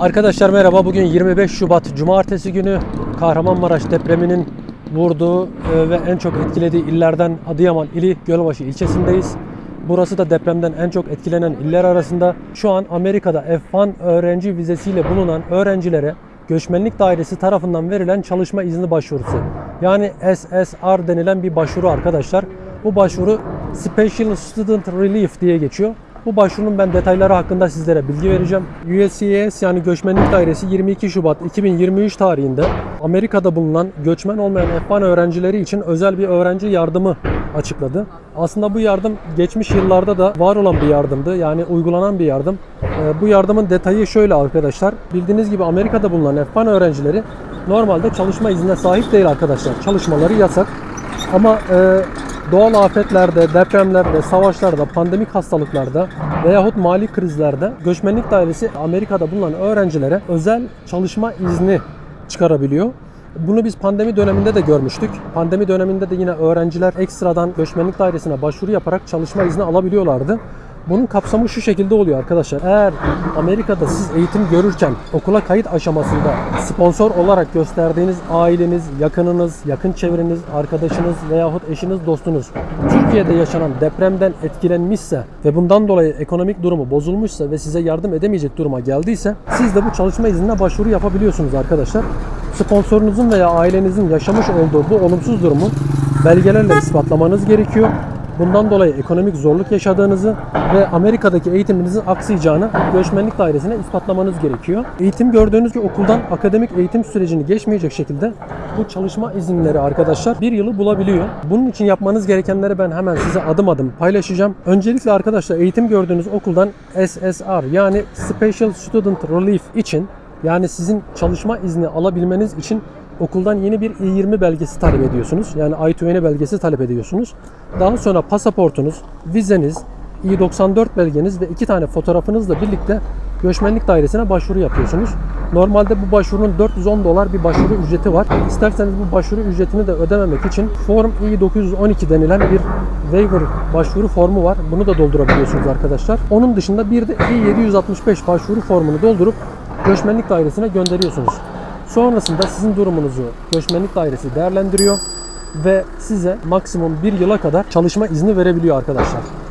Arkadaşlar merhaba. Bugün 25 Şubat Cumartesi günü Kahramanmaraş depreminin vurduğu e, ve en çok etkilediği illerden Adıyaman ili Gölbaşı ilçesindeyiz. Burası da depremden en çok etkilenen iller arasında. Şu an Amerika'da F1 öğrenci vizesiyle bulunan öğrencilere Göçmenlik Dairesi tarafından verilen çalışma izni başvurusu. Yani SSR denilen bir başvuru arkadaşlar. Bu başvuru Special Student Relief diye geçiyor. Bu başvurunun ben detayları hakkında sizlere bilgi vereceğim. USCIS yani Göçmenlik Dairesi 22 Şubat 2023 tarihinde Amerika'da bulunan göçmen olmayan F1 öğrencileri için özel bir öğrenci yardımı açıkladı. Aslında bu yardım geçmiş yıllarda da var olan bir yardımdı. Yani uygulanan bir yardım. Ee, Bu yardımın detayı şöyle arkadaşlar. Bildiğiniz gibi Amerika'da bulunan F1 öğrencileri normalde çalışma iznine sahip değil arkadaşlar. Çalışmaları yasak. Ama e, doğal afetlerde, depremlerde, savaşlarda, pandemik hastalıklarda veyahut mali krizlerde göçmenlik dairesi Amerika'da bulunan öğrencilere özel çalışma izni çıkarabiliyor. Bunu biz pandemi döneminde de görmüştük. Pandemi döneminde de yine öğrenciler ekstradan göçmenlik dairesine başvuru yaparak çalışma izni alabiliyorlardı. Bunun kapsamı şu şekilde oluyor arkadaşlar. Eğer Amerika'da siz eğitim görürken okula kayıt aşamasında sponsor olarak gösterdiğiniz aileniz, yakınınız, yakın çevreniz, arkadaşınız veyahut eşiniz, dostunuz Türkiye'de yaşanan depremden etkilenmişse ve bundan dolayı ekonomik durumu bozulmuşsa ve size yardım edemeyecek duruma geldiyse siz de bu çalışma iznine başvuru yapabiliyorsunuz arkadaşlar. Sponsorunuzun veya ailenizin yaşamış olduğu bu olumsuz durumu belgelerle ispatlamanız gerekiyor. Bundan dolayı ekonomik zorluk yaşadığınızı ve Amerika'daki eğitiminizin aksayacağını göçmenlik dairesine ispatlamanız gerekiyor. Eğitim gördüğünüz bir okuldan akademik eğitim sürecini geçmeyecek şekilde bu çalışma izinleri arkadaşlar bir yılı bulabiliyor. Bunun için yapmanız gerekenleri ben hemen size adım adım paylaşacağım. Öncelikle arkadaşlar eğitim gördüğünüz okuldan SSR yani Special Student Relief için yani sizin çalışma izni alabilmeniz için okuldan yeni bir I-20 belgesi talep ediyorsunuz. Yani I-20 belgesi talep ediyorsunuz. Daha sonra pasaportunuz, vizeniz, I-94 belgeniz ve iki tane fotoğrafınızla birlikte göçmenlik dairesine başvuru yapıyorsunuz. Normalde bu başvurunun 410 dolar bir başvuru ücreti var. İsterseniz bu başvuru ücretini de ödememek için Form I-912 denilen bir waiver başvuru formu var. Bunu da doldurabiliyorsunuz arkadaşlar. Onun dışında bir de I-765 başvuru formunu doldurup göçmenlik dairesine gönderiyorsunuz. Sonrasında sizin durumunuzu göçmenlik dairesi değerlendiriyor ve size maksimum bir yıla kadar çalışma izni verebiliyor arkadaşlar.